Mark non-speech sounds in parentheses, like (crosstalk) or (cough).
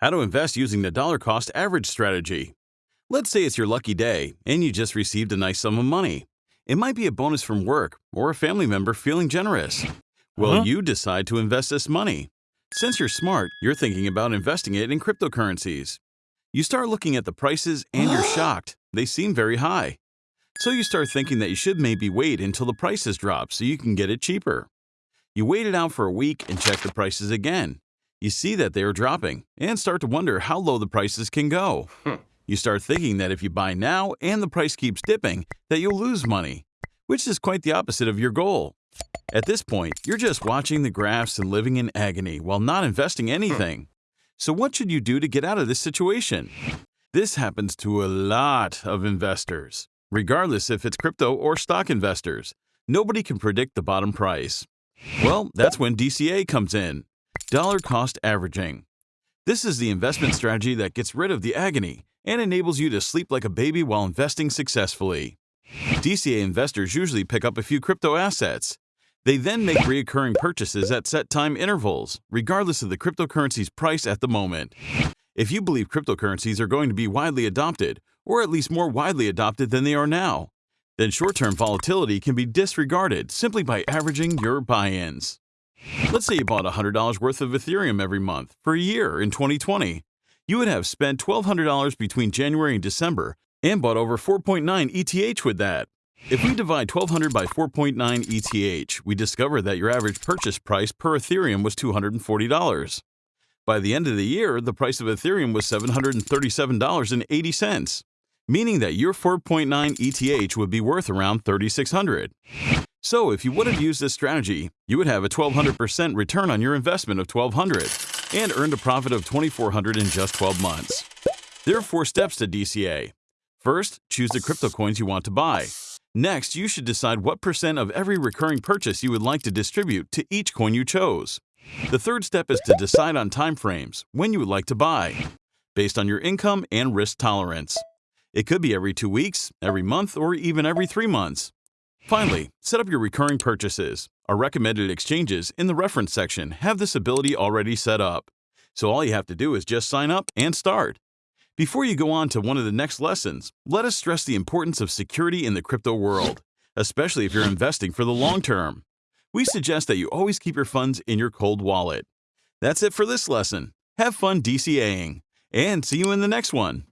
How to invest using the dollar cost average strategy. Let's say it's your lucky day and you just received a nice sum of money. It might be a bonus from work or a family member feeling generous. Well, Uh-huh. you decide to invest this money. Since you're smart, you're thinking about investing it in cryptocurrencies. You start looking at the prices and you're (gasps) shocked. They seem very high. So you start thinking that you should maybe wait until the prices drop so you can get it cheaper. You wait it out for a week and check the prices again. You see that they are dropping and start to wonder how low the prices can go. Hmm. You start thinking that if you buy now and the price keeps dipping, that you'll lose money, which is quite the opposite of your goal. At this point, you're just watching the graphs and living in agony while not investing anything. So, what should you do to get out of this situation? This happens to a lot of investors, regardless if it's crypto or stock investors. Nobody can predict the bottom price. Well, that's when DCA comes in dollar cost averaging. This is the investment strategy that gets rid of the agony and enables you to sleep like a baby while investing successfully. DCA investors usually pick up a few crypto assets. They then make recurring purchases at set time intervals, regardless of the cryptocurrency's price at the moment. If you believe cryptocurrencies are going to be widely adopted, or at least more widely adopted than they are now, then short term volatility can be disregarded simply by averaging your buy ins. Let's say you bought $100 worth of Ethereum every month for a year in 2020. You would have spent $1,200 between January and December and bought over 4.9 ETH with that. If we divide 1200 by 4.9 ETH, we discover that your average purchase price per Ethereum was $240. By the end of the year, the price of Ethereum was $737.80, meaning that your 4.9 ETH would be worth around 3600. So, if you would have used this strategy, you would have a 1200% return on your investment of 1200 and earned a profit of 2400 in just 12 months. There are four steps to DCA. First, choose the crypto coins you want to buy. Next, you should decide what percent of every recurring purchase you would like to distribute to each coin you chose. The third step is to decide on timeframes, when you would like to buy, based on your income and risk tolerance. It could be every two weeks, every month, or even every three months. Finally, set up your recurring purchases. Our recommended exchanges in the reference section have this ability already set up. So all you have to do is just sign up and start. Before you go on to one of the next lessons, let us stress the importance of security in the crypto world, especially if you're investing for the long term. We suggest that you always keep your funds in your cold wallet. That's it for this lesson. Have fun DCAing, and see you in the next one.